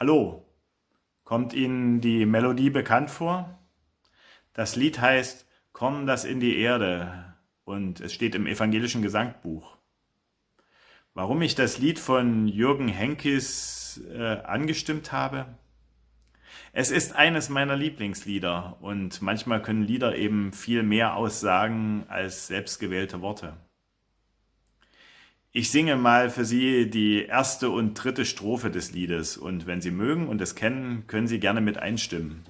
Hallo, kommt Ihnen die Melodie bekannt vor? Das Lied heißt Komm das in die Erde und es steht im evangelischen Gesangbuch. Warum ich das Lied von Jürgen Henkis äh, angestimmt habe? Es ist eines meiner Lieblingslieder und manchmal können Lieder eben viel mehr aussagen als selbstgewählte Worte. Ich singe mal für Sie die erste und dritte Strophe des Liedes. Und wenn Sie mögen und es kennen, können Sie gerne mit einstimmen.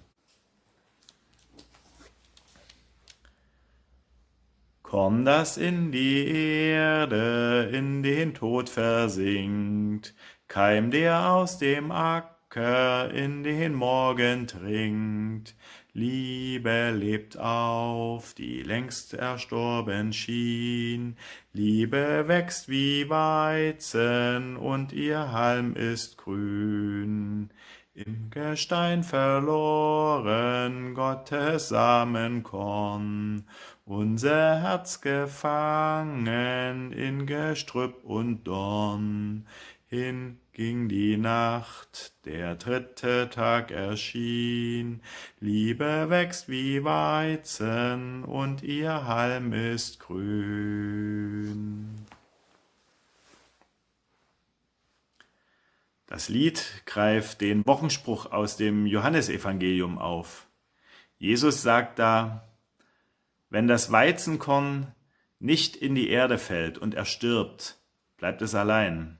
Komm, das in die Erde, in den Tod versinkt, Keim, der aus dem Acker in den Morgen trinkt, Liebe lebt auf, die längst erstorben schien. Liebe wächst wie Weizen und ihr Halm ist grün. Im Gestein verloren Gottes Samenkorn, unser Herz gefangen in Gestrüpp und Dorn. Hin ging die Nacht, der dritte Tag erschien. Liebe wächst wie Weizen und ihr Halm ist grün. Das Lied greift den Wochenspruch aus dem Johannesevangelium auf. Jesus sagt da, wenn das Weizenkorn nicht in die Erde fällt und erstirbt, bleibt es allein.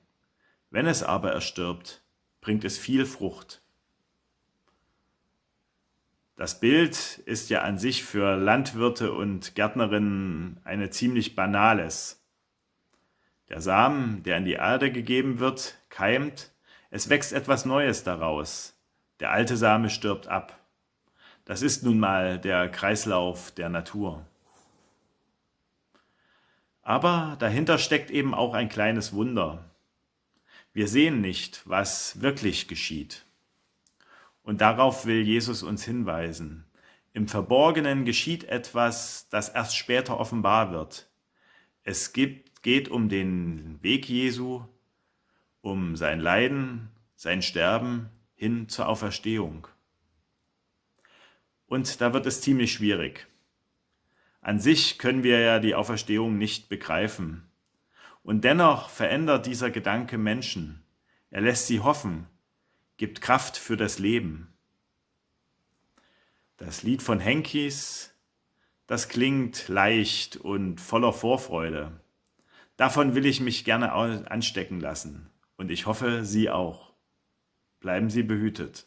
Wenn es aber erstirbt, bringt es viel Frucht. Das Bild ist ja an sich für Landwirte und Gärtnerinnen eine ziemlich banales. Der Samen, der in die Erde gegeben wird, keimt, es wächst etwas Neues daraus. Der alte Same stirbt ab. Das ist nun mal der Kreislauf der Natur. Aber dahinter steckt eben auch ein kleines Wunder. Wir sehen nicht, was wirklich geschieht. Und darauf will Jesus uns hinweisen. Im Verborgenen geschieht etwas, das erst später offenbar wird. Es gibt, geht um den Weg Jesu, um sein Leiden, sein Sterben hin zur Auferstehung. Und da wird es ziemlich schwierig. An sich können wir ja die Auferstehung nicht begreifen. Und dennoch verändert dieser Gedanke Menschen. Er lässt sie hoffen, gibt Kraft für das Leben. Das Lied von Henkis, das klingt leicht und voller Vorfreude. Davon will ich mich gerne anstecken lassen und ich hoffe, Sie auch. Bleiben Sie behütet.